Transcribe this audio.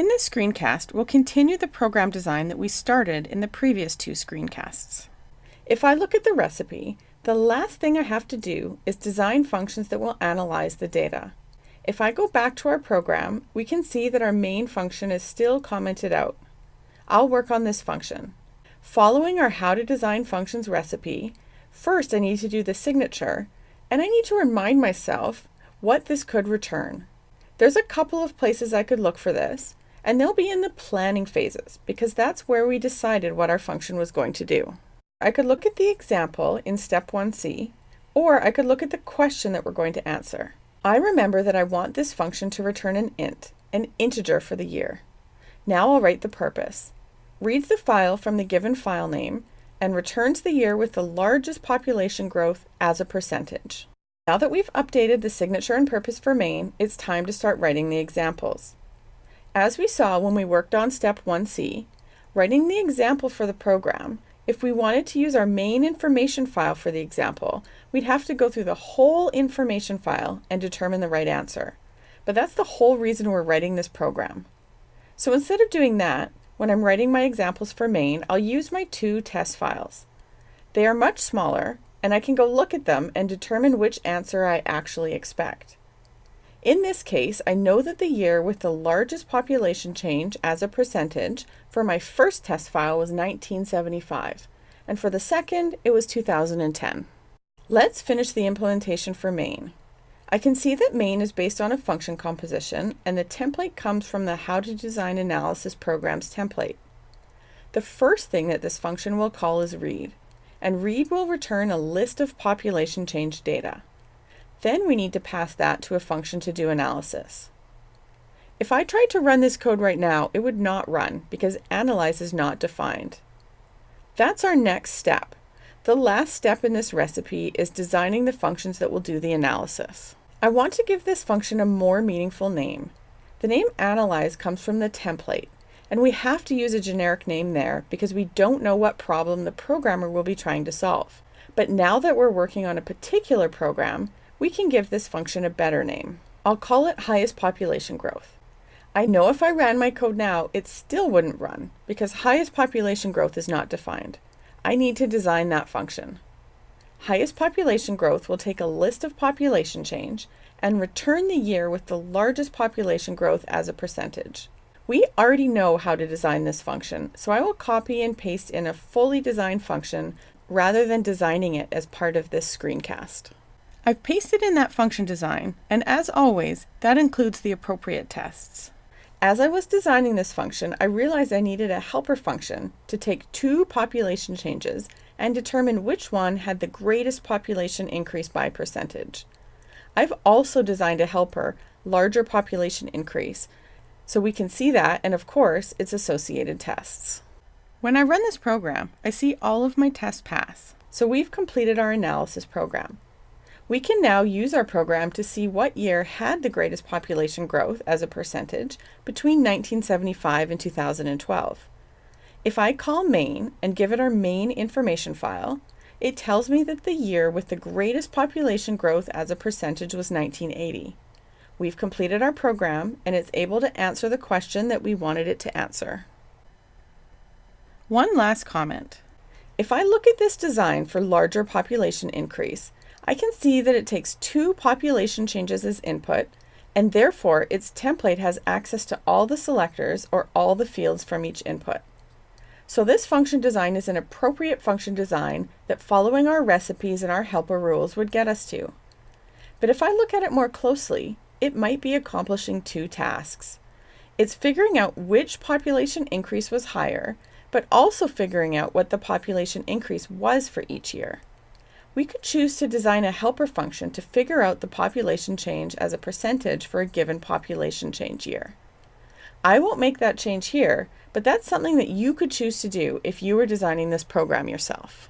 In this screencast, we'll continue the program design that we started in the previous two screencasts. If I look at the recipe, the last thing I have to do is design functions that will analyze the data. If I go back to our program, we can see that our main function is still commented out. I'll work on this function. Following our How to Design Functions recipe, first I need to do the signature, and I need to remind myself what this could return. There's a couple of places I could look for this, and they'll be in the planning phases, because that's where we decided what our function was going to do. I could look at the example in step 1c, or I could look at the question that we're going to answer. I remember that I want this function to return an int, an integer for the year. Now I'll write the purpose. Reads the file from the given file name and returns the year with the largest population growth as a percentage. Now that we've updated the signature and purpose for main, it's time to start writing the examples. As we saw when we worked on step 1c, writing the example for the program if we wanted to use our main information file for the example, we'd have to go through the whole information file and determine the right answer. But that's the whole reason we're writing this program. So instead of doing that, when I'm writing my examples for main, I'll use my two test files. They are much smaller, and I can go look at them and determine which answer I actually expect. In this case, I know that the year with the largest population change as a percentage for my first test file was 1975, and for the second, it was 2010. Let's finish the implementation for main. I can see that main is based on a function composition, and the template comes from the How to Design Analysis Programs template. The first thing that this function will call is read, and read will return a list of population change data. Then we need to pass that to a function to do analysis. If I tried to run this code right now, it would not run because analyze is not defined. That's our next step. The last step in this recipe is designing the functions that will do the analysis. I want to give this function a more meaningful name. The name analyze comes from the template, and we have to use a generic name there because we don't know what problem the programmer will be trying to solve. But now that we're working on a particular program, we can give this function a better name. I'll call it highest population growth. I know if I ran my code now, it still wouldn't run because highest population growth is not defined. I need to design that function. Highest population growth will take a list of population change and return the year with the largest population growth as a percentage. We already know how to design this function, so I will copy and paste in a fully designed function rather than designing it as part of this screencast. I've pasted in that function design, and as always, that includes the appropriate tests. As I was designing this function, I realized I needed a helper function to take two population changes and determine which one had the greatest population increase by percentage. I've also designed a helper, larger population increase, so we can see that and of course its associated tests. When I run this program, I see all of my tests pass. So we've completed our analysis program. We can now use our program to see what year had the greatest population growth as a percentage between 1975 and 2012. If I call main and give it our main information file, it tells me that the year with the greatest population growth as a percentage was 1980. We've completed our program and it's able to answer the question that we wanted it to answer. One last comment. If I look at this design for larger population increase, I can see that it takes two population changes as input, and therefore its template has access to all the selectors or all the fields from each input. So this function design is an appropriate function design that following our recipes and our helper rules would get us to. But if I look at it more closely, it might be accomplishing two tasks. It's figuring out which population increase was higher, but also figuring out what the population increase was for each year we could choose to design a helper function to figure out the population change as a percentage for a given population change year. I won't make that change here, but that's something that you could choose to do if you were designing this program yourself.